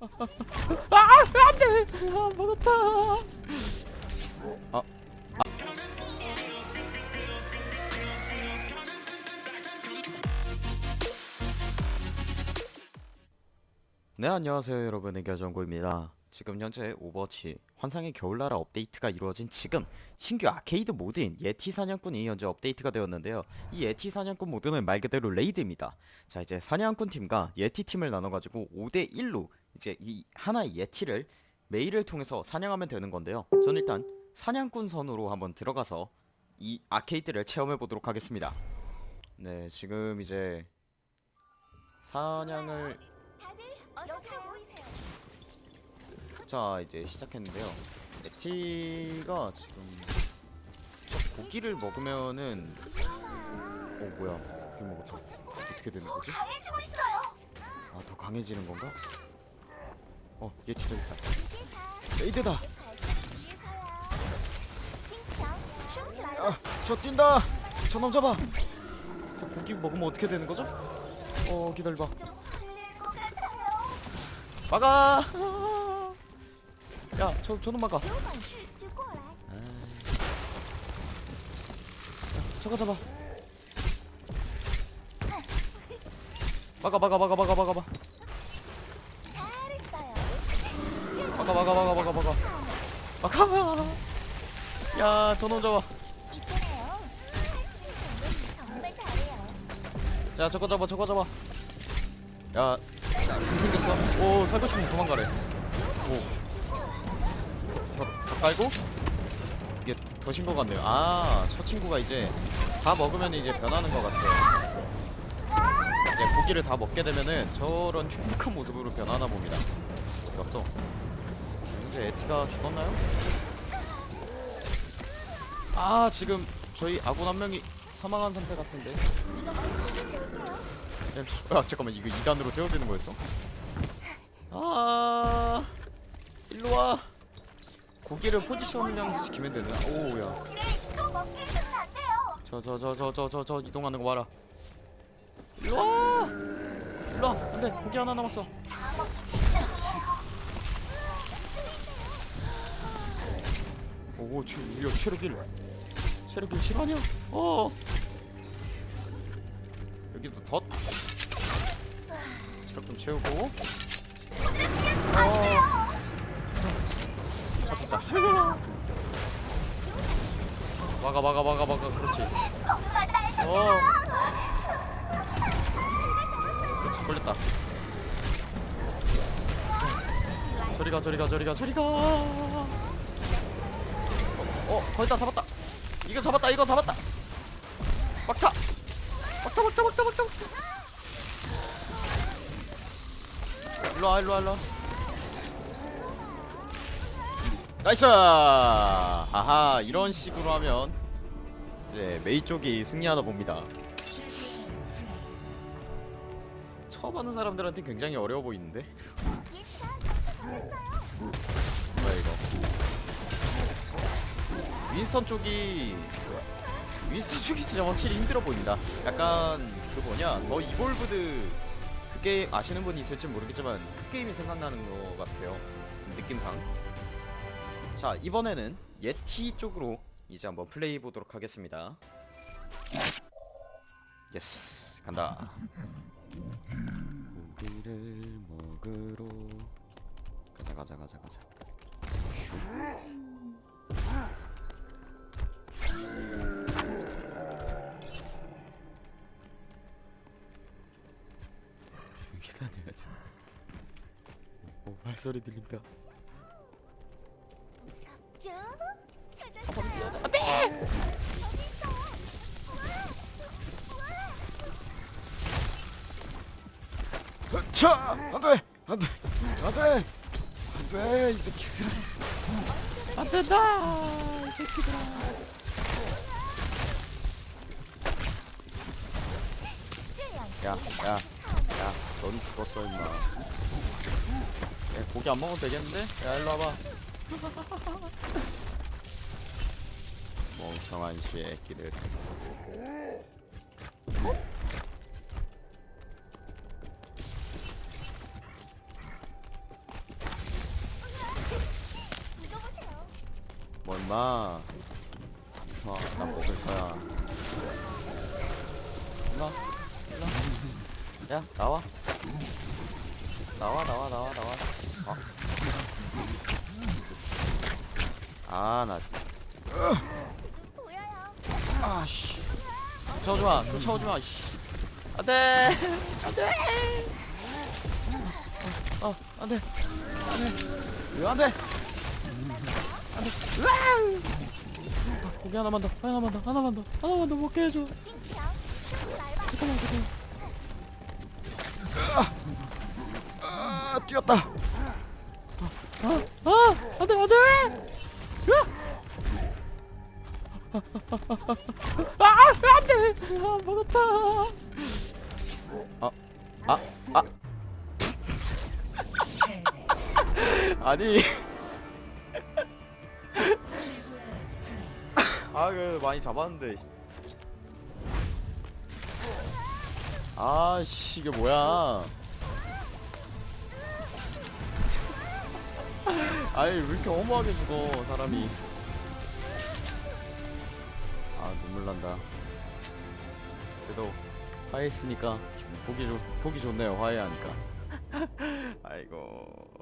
아 안돼! 아 먹었다. 아. 네 안녕하세요 여러분. 의견정구입니다 지금 현재 오버워치 환상의 겨울나라 업데이트가 이루어진 지금 신규 아케이드 모드인 예티 사냥꾼이 현재 업데이트가 되었는데요. 이 예티 사냥꾼 모드는 말 그대로 raid입니다. 자 이제 사냥꾼 팀과 예티 팀을 나눠가지고 5대1로 이제 이 하나의 예티를 메일을 통해서 사냥하면 되는 건데요. 전 일단 사냥꾼 선으로 한번 들어가서 이 아케이드를 체험해 보도록 하겠습니다. 네 지금 이제 사냥을. 자 이제 시작했는데요 에티가 지금 고기를 먹으면은 어 뭐야 고기 먹었다 어떻게 되는 거지? 아 더 강해지는 건가? 어 예티 저기 있다 레이드다. 아저 뛴다 저놈 잡아 저 고기 먹으면 어떻게 되는 거죠? 어 기다려봐. 막아 야, 저, 저놈 막아. 아... 저거 잡아. 막아, 막아, 막아, 막아, 막아, 막아. 막아, 막아, 막아, 막아, 막아. 막아. 야, 저놈 잡아. 야, 저거 잡아, 저거 잡아. 야, 야 생겼어. 오, 살고 싶으면 도망가래. 오. 깔고 이게 더신 것 같네요. 아저 친구가 이제 다 먹으면 이제 변하는 것 같아요. 이제 고기를 다 먹게 되면은 저런 충북한 모습으로 변하나 봅니다. 갔어? 현재 에티가 죽었나요? 아 지금 저희 아군 한 명이 사망한 상태 같은데. 야, 아 잠깐만 이거 2단으로 세워지는 거였어? 아 일로 와. 고기를 포지션량 시키면 되나? 오야. 저 저 저 저 저 저 저 이동하는 거 봐라. 와. 일로 와. 안돼 고기 하나 남았어. 오, 체, 야, 체력 1. 체력 1 실화냐? 어. 여기도 덧. 체력 좀 채우고. 막아, 막아, 막아, 막아. 그렇지. 어. 그렇지, 걸렸다. 저리 가, 저리 가, 저리 가, 저리 가. 어, 거의 다 잡았다. 이거 잡았다. 이거 잡았다. 막타. 막타, 막타, 막타, 막타. 막타. 일로 와, 일로 와, 일로 와. nice. 하하, 이런 식으로 하면 이제 메이 쪽이 승리하다 봅니다. 처음 하는 사람들한테 굉장히 어려워 보이는데. 뭐야 이거? 윈스턴 쪽이 윈스턴 쪽이 진짜 확실히 힘들어 보인다. 약간 그 뭐냐 더 이볼브드 그 게임 아시는 분이 있을지 모르겠지만 그 게임이 생각나는 것 같아요. 느낌상. 자 이번에는 예티 쪽으로 이제 한번 플레이 보도록 하겠습니다. 예스 간다. 고기를 먹으러 가자 가자 가자 가자. 조용히 다녀야지. 오 발소리 들린다. 쭉 찾았어요. 어디 있어? 차! 안 돼! 안 돼! 안 돼! 안 돼! 이 새끼들아! 안 된다! 이 새끼들아! 야, 야, 야, 넌 죽었어 임마. 야, 고기 안 먹어도 되겠는데? 야, 일로 와봐. 멍청한 새끼들 뭘마? 어, 나 먹을 거야. 일로 야 나와. 나와 나와 나와 나와. 어. 아나. 아씨. 쫓아오지마 쫓아오지마 씨. 안돼. 안돼. 어 안돼. 안돼. 왜 안돼? 안돼 으아 고기 하나만 더 하나만 더 하나만 더 하나만 더 먹게 해줘. 잠깐만 잠깐만. 아 뛰었다. 아 아 안돼 안돼 아 안돼! 아 먹었다. 아 아 아 아. 아니. 아 그래도 많이 잡았는데. 아 씨 이게 뭐야. 아니 왜 이렇게 허무하게 죽어 사람이 눈물 난다. 그래도 화해했으니까 보기 좋 보기 좋네요. 화해하니까. 아이고